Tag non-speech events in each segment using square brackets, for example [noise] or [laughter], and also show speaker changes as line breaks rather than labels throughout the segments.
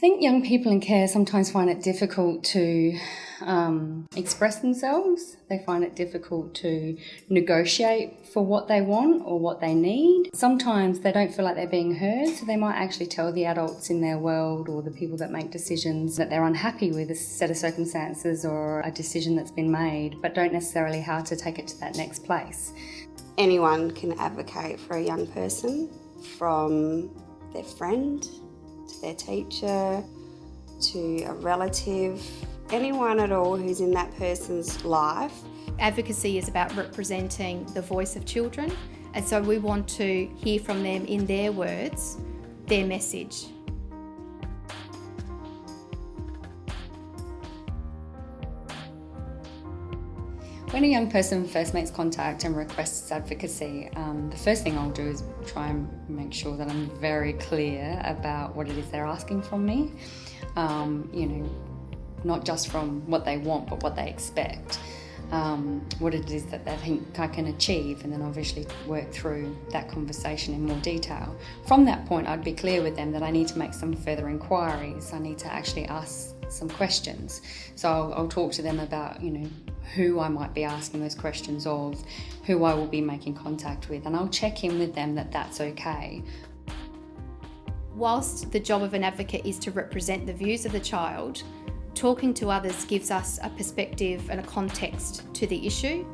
think young people in care sometimes find it difficult to um, express themselves. They find it difficult to negotiate for what they want or what they need. Sometimes they don't feel like they're being heard, so they might actually tell the adults in their world or the people that make decisions that they're unhappy with a set of circumstances or a decision that's been made, but don't necessarily how to take it to that next place.
Anyone can advocate for a young person from their friend their teacher to a relative anyone at all who's in that person's life.
Advocacy is about representing the voice of children, and so we want to hear from them in their words, their message.
When a young person first makes contact and requests advocacy, um, the first thing I'll do is try and make sure that I'm very clear about what it is they're asking from me. Um, you know, not just from what they want, but what they expect. Um, what it is that they think I can achieve, and then obviously work through that conversation in more detail. From that point, I'd be clear with them that I need to make some further inquiries. I need to actually ask some questions. So I'll, I'll talk to them about, you know, who I might be asking those questions of, who I will be making contact with, and I'll check in with them that that's okay.
Whilst the job of an advocate is to represent the views of the child, Talking to others gives us a perspective and a context to the issue.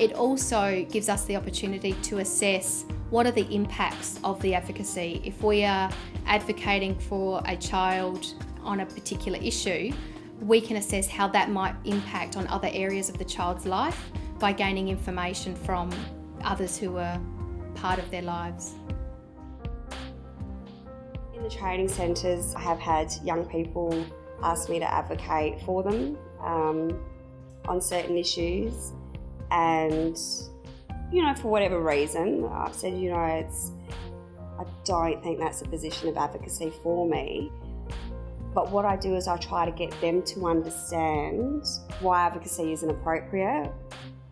It also gives us the opportunity to assess what are the impacts of the advocacy. If we are advocating for a child on a particular issue, we can assess how that might impact on other areas of the child's life by gaining information from others who are part of their lives.
In the training centres, I have had young people ask me to advocate for them um, on certain issues. And, you know, for whatever reason, I've said, you know, it's, I don't think that's a position of advocacy for me. But what I do is I try to get them to understand why advocacy isn't appropriate,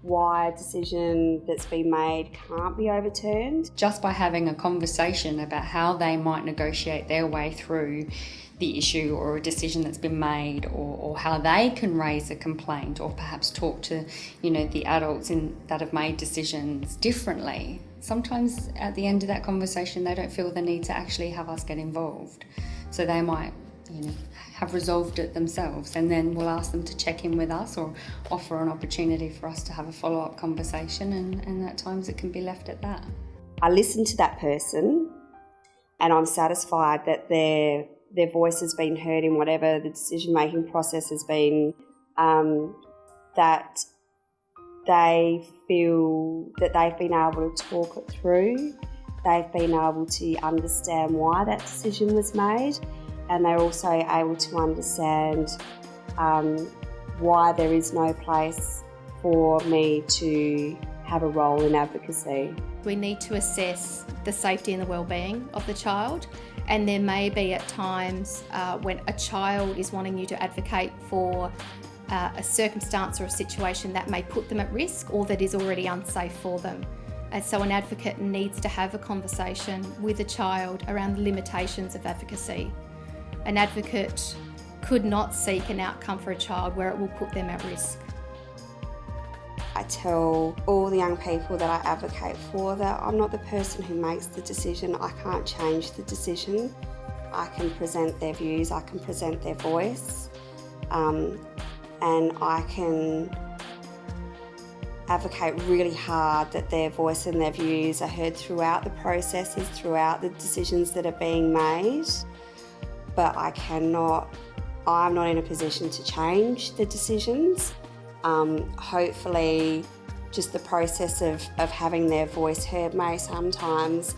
why a decision that's been made can't be overturned.
Just by having a conversation about how they might negotiate their way through the issue or a decision that's been made or, or how they can raise a complaint or perhaps talk to you know the adults in that have made decisions differently sometimes at the end of that conversation they don't feel the need to actually have us get involved so they might you know have resolved it themselves and then we'll ask them to check in with us or offer an opportunity for us to have a follow-up conversation and, and at times it can be left at that.
I listen to that person and i'm satisfied that they're their voice has been heard in whatever the decision making process has been, um, that they feel that they've been able to talk it through, they've been able to understand why that decision was made, and they're also able to understand um, why there is no place for me to have a role in advocacy.
We need to assess the safety and the well-being of the child and there may be at times uh, when a child is wanting you to advocate for uh, a circumstance or a situation that may put them at risk or that is already unsafe for them. And so an advocate needs to have a conversation with a child around the limitations of advocacy. An advocate could not seek an outcome for a child where it will put them at risk.
I tell all the young people that I advocate for that I'm not the person who makes the decision. I can't change the decision. I can present their views, I can present their voice, um, and I can advocate really hard that their voice and their views are heard throughout the processes, throughout the decisions that are being made. But I cannot, I'm not in a position to change the decisions. Um, hopefully, just the process of, of having their voice heard may sometimes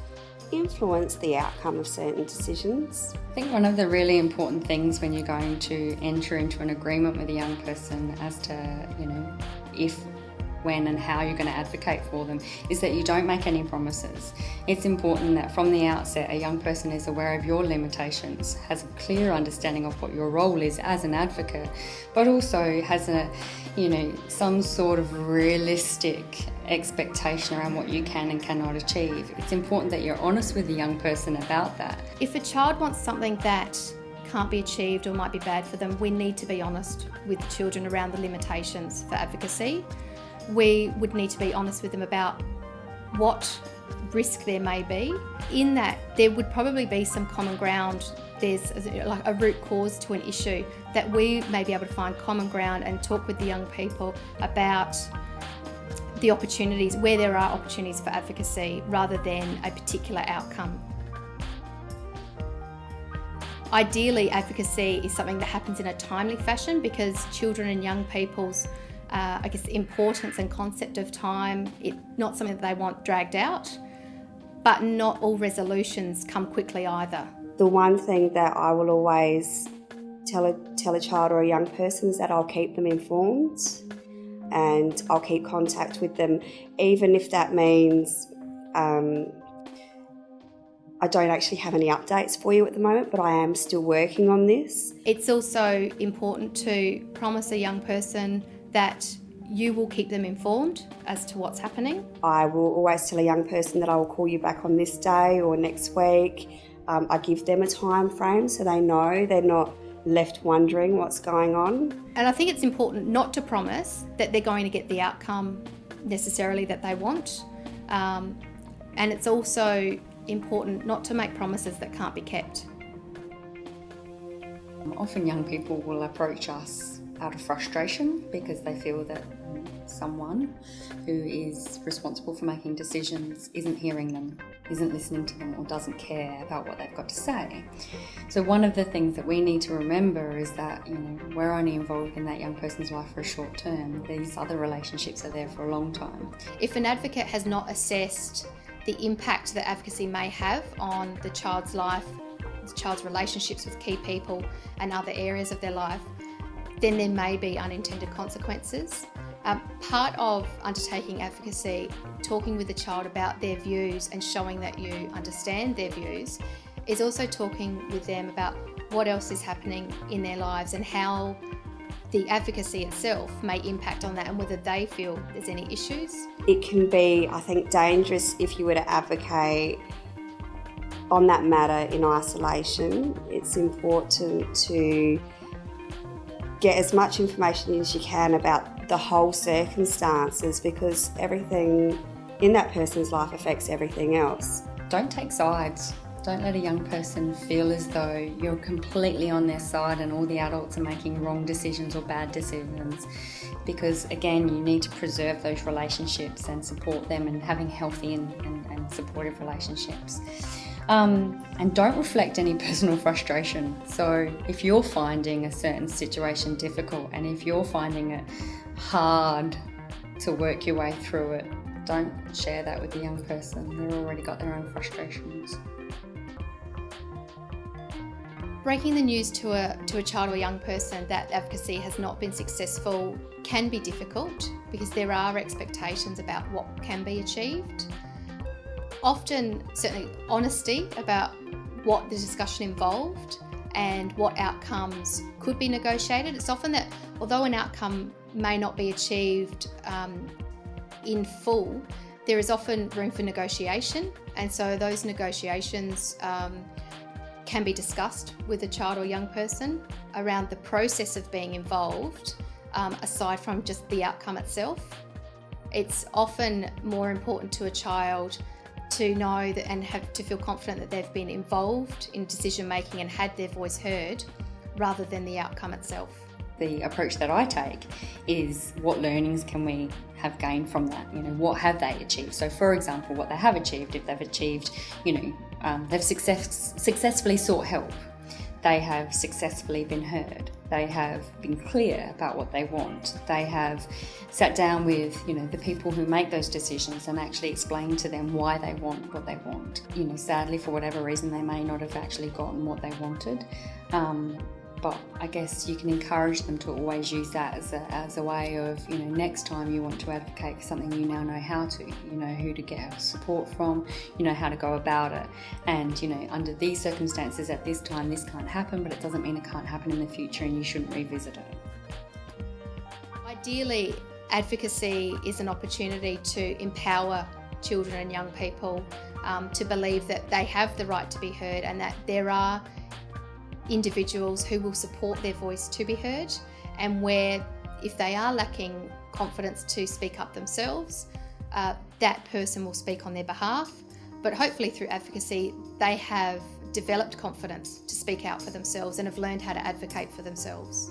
influence the outcome of certain decisions.
I think one of the really important things when you're going to enter into an agreement with a young person as to, you know, if when and how you're going to advocate for them is that you don't make any promises. It's important that from the outset a young person is aware of your limitations, has a clear understanding of what your role is as an advocate, but also has a, you know, some sort of realistic expectation around what you can and cannot achieve. It's important that you're honest with the young person about that.
If a child wants something that can't be achieved or might be bad for them, we need to be honest with children around the limitations for advocacy. We would need to be honest with them about what risk there may be. In that, there would probably be some common ground. There's like a root cause to an issue that we may be able to find common ground and talk with the young people about the opportunities, where there are opportunities for advocacy rather than a particular outcome. Ideally, advocacy is something that happens in a timely fashion because children and young people's, uh, I guess, importance and concept of time, it's not something that they want dragged out, but not all resolutions come quickly either.
The one thing that I will always tell a, tell a child or a young person is that I'll keep them informed and I'll keep contact with them, even if that means um, I don't actually have any updates for you at the moment, but I am still working on this.
It's also important to promise a young person that you will keep them informed as to what's happening.
I will always tell a young person that I will call you back on this day or next week. Um, I give them a time frame so they know they're not left wondering what's going on.
And I think it's important not to promise that they're going to get the outcome necessarily that they want. Um, and it's also important not to make promises that can't be kept.
Often young people will approach us out of frustration because they feel that someone who is responsible for making decisions isn't hearing them, isn't listening to them, or doesn't care about what they've got to say. So one of the things that we need to remember is that you know we're only involved in that young person's life for a short term. These other relationships are there for a long time.
If an advocate has not assessed the impact that advocacy may have on the child's life, the child's relationships with key people, and other areas of their life, then there may be unintended consequences. Um, part of undertaking advocacy, talking with the child about their views and showing that you understand their views, is also talking with them about what else is happening in their lives and how the advocacy itself may impact on that and whether they feel there's any issues.
It can be, I think, dangerous if you were to advocate on that matter in isolation. It's important to get as much information as you can about the whole circumstances because everything in that person's life affects everything else.
Don't take sides. Don't let a young person feel as though you're completely on their side and all the adults are making wrong decisions or bad decisions. Because again, you need to preserve those relationships and support them and having healthy and, and, and supportive relationships. Um, and don't reflect any [laughs] personal frustration. So, if you're finding a certain situation difficult and if you're finding it hard to work your way through it, don't share that with the young person. They've already got their own frustrations.
Breaking the news to a, to a child or young person that advocacy has not been successful can be difficult because there are expectations about what can be achieved. Often, certainly, honesty about what the discussion involved and what outcomes could be negotiated. It's often that, although an outcome may not be achieved um, in full, there is often room for negotiation, and so those negotiations um, can be discussed with a child or young person around the process of being involved, um, aside from just the outcome itself. It's often more important to a child to know that and have to feel confident that they've been involved in decision making and had their voice heard rather than the outcome itself.
The approach that I take is what learnings can we have gained from that? You know, what have they achieved? So, for example, what they have achieved, if they've achieved, you know, um, they've success, successfully sought help, they have successfully been heard, they have been clear about what they want, they have sat down with, you know, the people who make those decisions and actually explained to them why they want what they want. You know, sadly, for whatever reason, they may not have actually gotten what they wanted. Um, but I guess you can encourage them to always use that as a, as a way of, you know, next time you want to advocate for something, you now know how to, you know who to get support from, you know how to go about it. And, you know, under these circumstances at this time, this can't happen, but it doesn't mean it can't happen in the future and you shouldn't revisit it.
Ideally, advocacy is an opportunity to empower children and young people um, to believe that they have the right to be heard and that there are individuals who will support their voice to be heard, and where if they are lacking confidence to speak up themselves, uh, that person will speak on their behalf. But hopefully, through advocacy, they have developed confidence to speak out for themselves and have learned how to advocate for themselves.